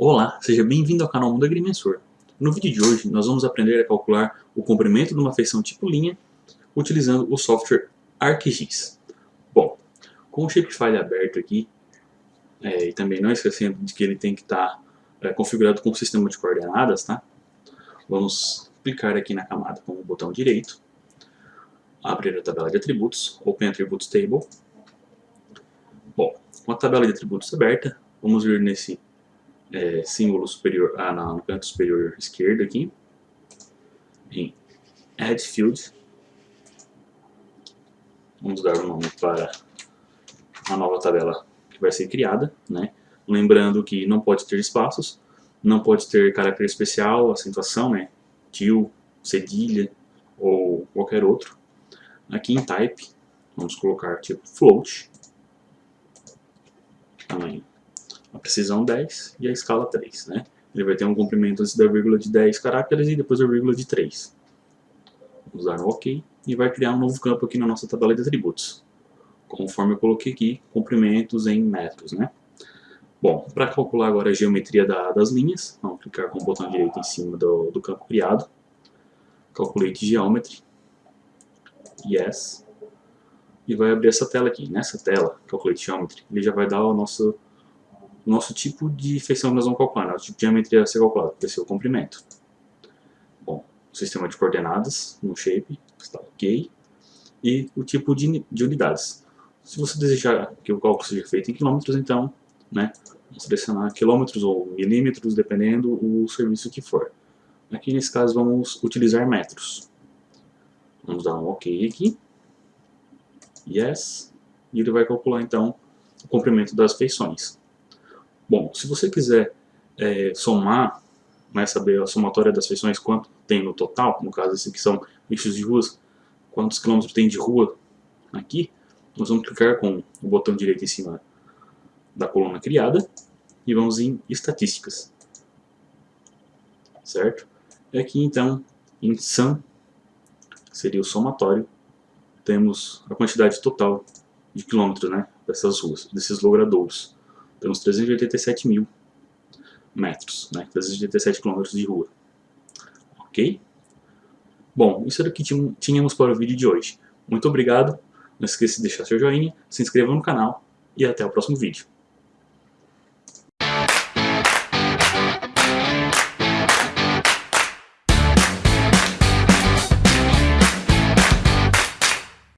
Olá, seja bem-vindo ao canal Mundo Agrimensor. No vídeo de hoje nós vamos aprender a calcular o comprimento de uma feição tipo linha utilizando o software ArcGIS. Bom, com o Shapefile aberto aqui, é, e também não esquecendo de que ele tem que estar é, configurado com o sistema de coordenadas, tá? Vamos clicar aqui na camada com o botão direito, abrir a tabela de atributos, Open Attributes Table. Bom, com a tabela de atributos aberta, vamos vir nesse é, símbolo superior, ah, no canto superior esquerdo aqui, em Add Field. Vamos dar um nome para a nova tabela que vai ser criada, né? Lembrando que não pode ter espaços, não pode ter caráter especial, acentuação, né? Til, cedilha ou qualquer outro. Aqui em Type, vamos colocar tipo float, tamanho a precisão 10 e a escala 3. Né? Ele vai ter um comprimento antes da vírgula de 10 caracteres e depois da vírgula de 3. Vamos dar OK e vai criar um novo campo aqui na nossa tabela de atributos. Conforme eu coloquei aqui, comprimentos em metros. Né? Bom, para calcular agora a geometria da, das linhas, vamos clicar com o botão direito em cima do, do campo criado. Calculate Geometry. Yes. E vai abrir essa tela aqui. Nessa tela, Calculate Geometry, ele já vai dar o nosso nosso tipo de feição nós vamos calcular, né? o tipo de geometria a ser calculado, vai ser o comprimento. Bom, o sistema de coordenadas no shape está ok. E o tipo de, de unidades. Se você desejar que o cálculo seja feito em quilômetros, então, né, vamos selecionar quilômetros ou milímetros, dependendo o serviço que for. Aqui nesse caso vamos utilizar metros. Vamos dar um OK aqui. Yes. E ele vai calcular então o comprimento das feições. Bom, se você quiser é, somar, né, saber a somatória das feições, quanto tem no total, no caso esse aqui são eixos de ruas, quantos quilômetros tem de rua aqui, nós vamos clicar com o botão direito em cima da coluna criada e vamos em estatísticas, certo? E aqui então, em sum, seria o somatório, temos a quantidade total de quilômetros né, dessas ruas, desses logradouros temos 387 mil metros, né? 387 quilômetros de rua. Ok? Bom, isso era o que tínhamos para o vídeo de hoje. Muito obrigado, não esqueça de deixar seu joinha, se inscreva no canal e até o próximo vídeo.